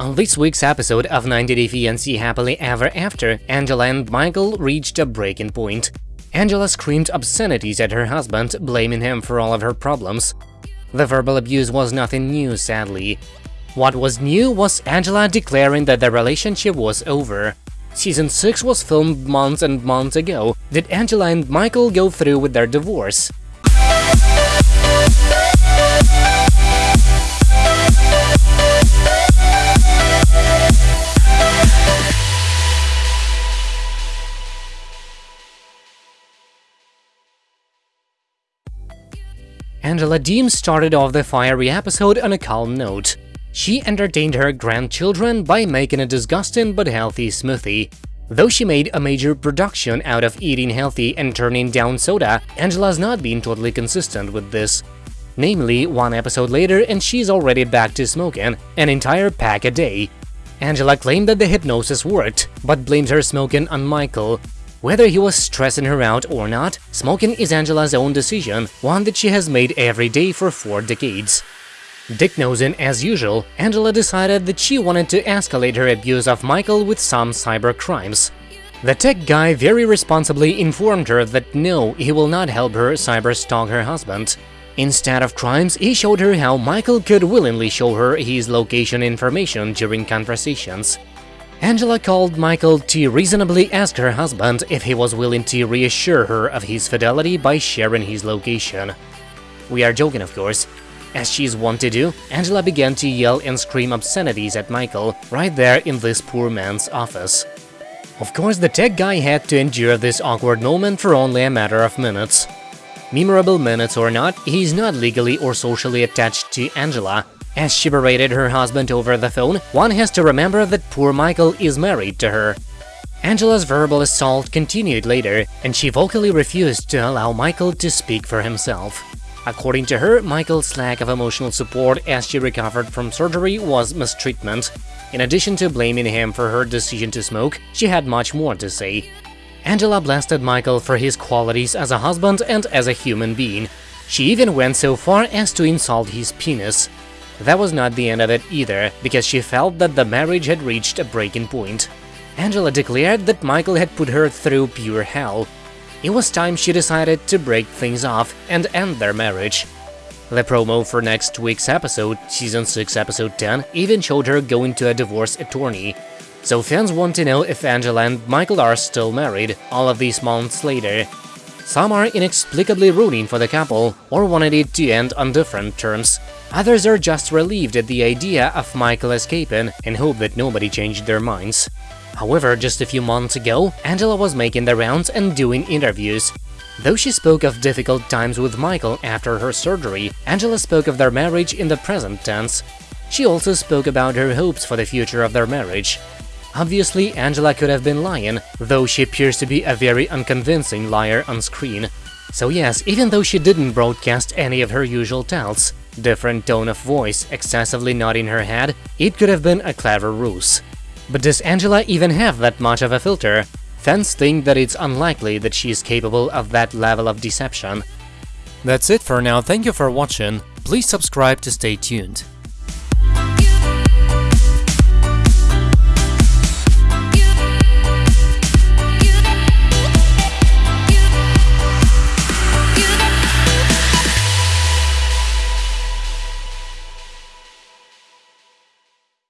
On this week's episode of 90 Day Fiancé Happily Ever After, Angela and Michael reached a breaking point. Angela screamed obscenities at her husband, blaming him for all of her problems. The verbal abuse was nothing new, sadly. What was new was Angela declaring that the relationship was over. Season 6 was filmed months and months ago. Did Angela and Michael go through with their divorce? Angela Deem started off the fiery episode on a calm note. She entertained her grandchildren by making a disgusting but healthy smoothie. Though she made a major production out of eating healthy and turning down soda, Angela's not been totally consistent with this. Namely, one episode later and she's already back to smoking an entire pack a day. Angela claimed that the hypnosis worked, but blamed her smoking on Michael, whether he was stressing her out or not, smoking is Angela's own decision, one that she has made every day for four decades. Dick-nosing as usual, Angela decided that she wanted to escalate her abuse of Michael with some cyber crimes. The tech guy very responsibly informed her that no, he will not help her cyber-stalk her husband. Instead of crimes, he showed her how Michael could willingly show her his location information during conversations. Angela called Michael to reasonably ask her husband if he was willing to reassure her of his fidelity by sharing his location. We are joking, of course. As she is wont to do, Angela began to yell and scream obscenities at Michael right there in this poor man's office. Of course, the tech guy had to endure this awkward moment for only a matter of minutes. Memorable minutes or not, he's not legally or socially attached to Angela, as she berated her husband over the phone, one has to remember that poor Michael is married to her. Angela's verbal assault continued later, and she vocally refused to allow Michael to speak for himself. According to her, Michael's lack of emotional support as she recovered from surgery was mistreatment. In addition to blaming him for her decision to smoke, she had much more to say. Angela blasted Michael for his qualities as a husband and as a human being. She even went so far as to insult his penis. That was not the end of it either, because she felt that the marriage had reached a breaking point. Angela declared that Michael had put her through pure hell. It was time she decided to break things off and end their marriage. The promo for next week's episode, Season 6 Episode 10, even showed her going to a divorce attorney. So fans want to know if Angela and Michael are still married, all of these months later. Some are inexplicably rooting for the couple, or wanted it to end on different terms. Others are just relieved at the idea of Michael escaping and hope that nobody changed their minds. However, just a few months ago, Angela was making the rounds and doing interviews. Though she spoke of difficult times with Michael after her surgery, Angela spoke of their marriage in the present tense. She also spoke about her hopes for the future of their marriage. Obviously, Angela could have been lying, though she appears to be a very unconvincing liar on screen. So yes, even though she didn't broadcast any of her usual tells, different tone of voice, excessively nodding her head, it could have been a clever ruse. But does Angela even have that much of a filter? Fans think that it's unlikely that she is capable of that level of deception. That's it for now, thank you for watching, please subscribe to stay tuned.